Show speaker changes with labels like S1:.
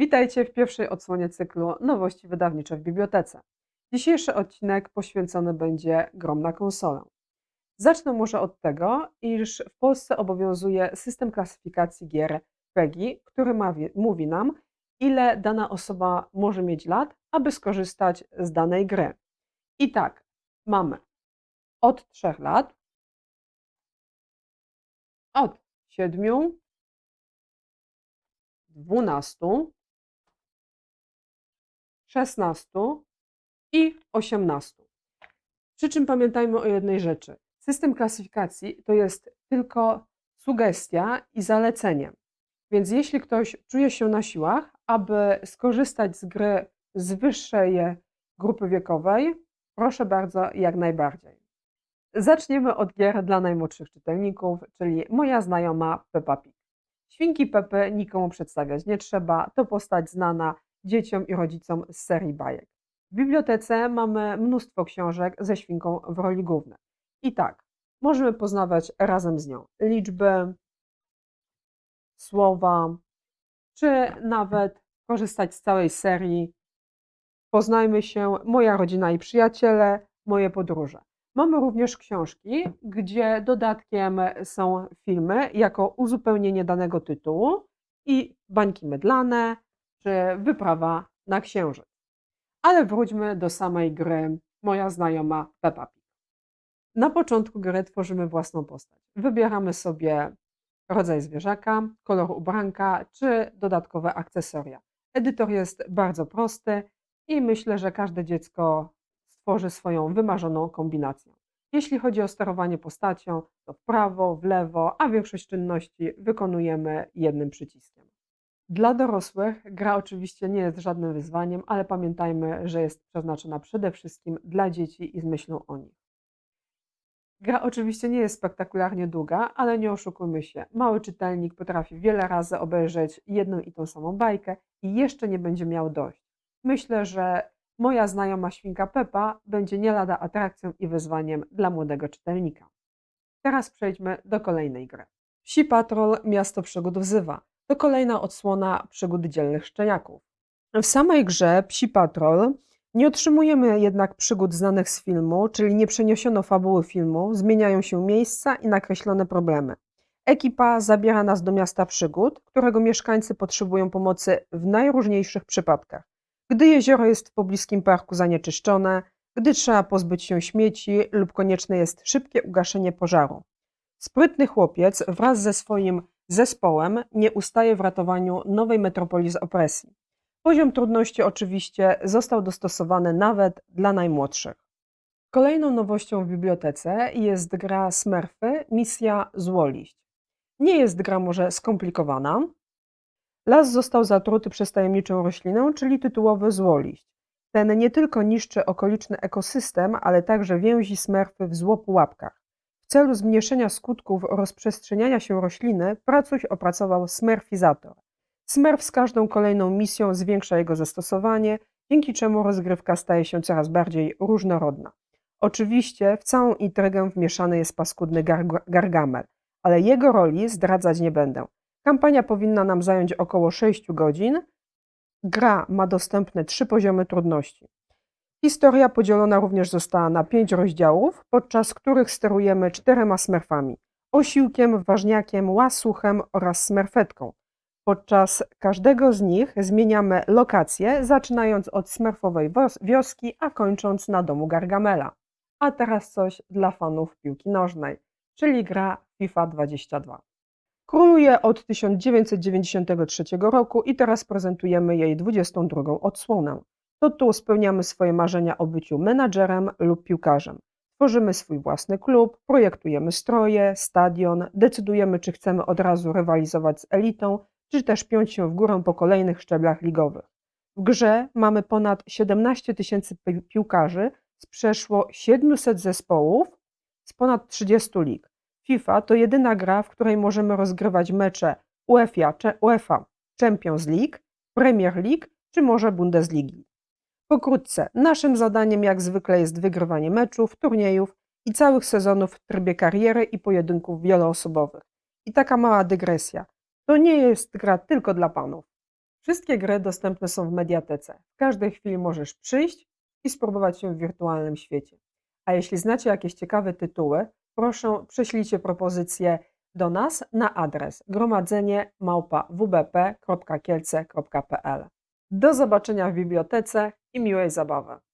S1: Witajcie w pierwszej odsłonie cyklu Nowości wydawnicze w bibliotece. Dzisiejszy odcinek poświęcony będzie grom na konsolę. Zacznę może od tego, iż w Polsce obowiązuje system klasyfikacji gier PEGI, który ma, mówi nam, ile dana osoba może mieć lat, aby skorzystać z danej gry. I tak, mamy od 3 lat, od 7, 12, 16 i 18. Przy czym pamiętajmy o jednej rzeczy. System klasyfikacji to jest tylko sugestia i zalecenie. Więc jeśli ktoś czuje się na siłach, aby skorzystać z gry z wyższej grupy wiekowej, proszę bardzo, jak najbardziej. Zaczniemy od gier dla najmłodszych czytelników, czyli moja znajoma Peppa Pig. Świnki Pepy nikomu przedstawiać nie trzeba, to postać znana dzieciom i rodzicom z serii bajek. W bibliotece mamy mnóstwo książek ze świnką w roli głównej. I tak, możemy poznawać razem z nią liczby, słowa, czy nawet korzystać z całej serii Poznajmy się, moja rodzina i przyjaciele, moje podróże. Mamy również książki, gdzie dodatkiem są filmy jako uzupełnienie danego tytułu i bańki mydlane, czy wyprawa na księżyc. Ale wróćmy do samej gry Moja znajoma Peppa Pig. Na początku gry tworzymy własną postać. Wybieramy sobie rodzaj zwierzaka, kolor ubranka czy dodatkowe akcesoria. Edytor jest bardzo prosty i myślę, że każde dziecko stworzy swoją wymarzoną kombinację. Jeśli chodzi o sterowanie postacią, to w prawo, w lewo, a większość czynności wykonujemy jednym przyciskiem. Dla dorosłych gra oczywiście nie jest żadnym wyzwaniem, ale pamiętajmy, że jest przeznaczona przede wszystkim dla dzieci i z myślą o nich. Gra oczywiście nie jest spektakularnie długa, ale nie oszukujmy się. Mały czytelnik potrafi wiele razy obejrzeć jedną i tą samą bajkę i jeszcze nie będzie miał dość. Myślę, że moja znajoma świnka Pepa będzie nie lada atrakcją i wyzwaniem dla młodego czytelnika. Teraz przejdźmy do kolejnej gry. Psi Patrol Miasto Przygód wzywa. To kolejna odsłona przygód dzielnych szczeniaków. W samej grze Psi Patrol nie otrzymujemy jednak przygód znanych z filmu, czyli nie przeniesiono fabuły filmu, zmieniają się miejsca i nakreślone problemy. Ekipa zabiera nas do miasta przygód, którego mieszkańcy potrzebują pomocy w najróżniejszych przypadkach. Gdy jezioro jest w pobliskim parku zanieczyszczone, gdy trzeba pozbyć się śmieci lub konieczne jest szybkie ugaszenie pożaru. Sprytny chłopiec wraz ze swoim zespołem nie ustaje w ratowaniu nowej metropolii z opresji. Poziom trudności oczywiście został dostosowany nawet dla najmłodszych. Kolejną nowością w bibliotece jest gra Smurfy Misja Złoliść. Nie jest gra może skomplikowana. Las został zatruty przez tajemniczą roślinę, czyli tytułowy złoliść. Ten nie tylko niszczy okoliczny ekosystem, ale także więzi Smurfy w złopułapkach celu zmniejszenia skutków rozprzestrzeniania się rośliny Pracuś opracował smurfizator. Smurf z każdą kolejną misją zwiększa jego zastosowanie, dzięki czemu rozgrywka staje się coraz bardziej różnorodna. Oczywiście w całą intrygę wmieszany jest paskudny Gargamel, ale jego roli zdradzać nie będę. Kampania powinna nam zająć około 6 godzin. Gra ma dostępne trzy poziomy trudności. Historia podzielona również została na pięć rozdziałów, podczas których sterujemy czterema smerfami: osiłkiem, ważniakiem, łasuchem oraz smerfetką. Podczas każdego z nich zmieniamy lokację, zaczynając od smerfowej wioski, a kończąc na domu Gargamela. A teraz coś dla fanów piłki nożnej, czyli gra FIFA 22. Króluje od 1993 roku i teraz prezentujemy jej 22 odsłonę. To tu spełniamy swoje marzenia o byciu menadżerem lub piłkarzem. Tworzymy swój własny klub, projektujemy stroje, stadion, decydujemy, czy chcemy od razu rywalizować z elitą, czy też piąć się w górę po kolejnych szczeblach ligowych. W grze mamy ponad 17 tysięcy piłkarzy z przeszło 700 zespołów z ponad 30 lig. FIFA to jedyna gra, w której możemy rozgrywać mecze UEFA, UEFA Champions League, Premier League czy może Bundesligi. Pokrótce, naszym zadaniem jak zwykle jest wygrywanie meczów, turniejów i całych sezonów w trybie kariery i pojedynków wieloosobowych. I taka mała dygresja. To nie jest gra tylko dla panów. Wszystkie gry dostępne są w mediatece. W każdej chwili możesz przyjść i spróbować się w wirtualnym świecie. A jeśli znacie jakieś ciekawe tytuły, proszę prześlijcie propozycje do nas na adres gromadzenie wbp.kielce.pl. Do zobaczenia w bibliotece i miłej zabawy.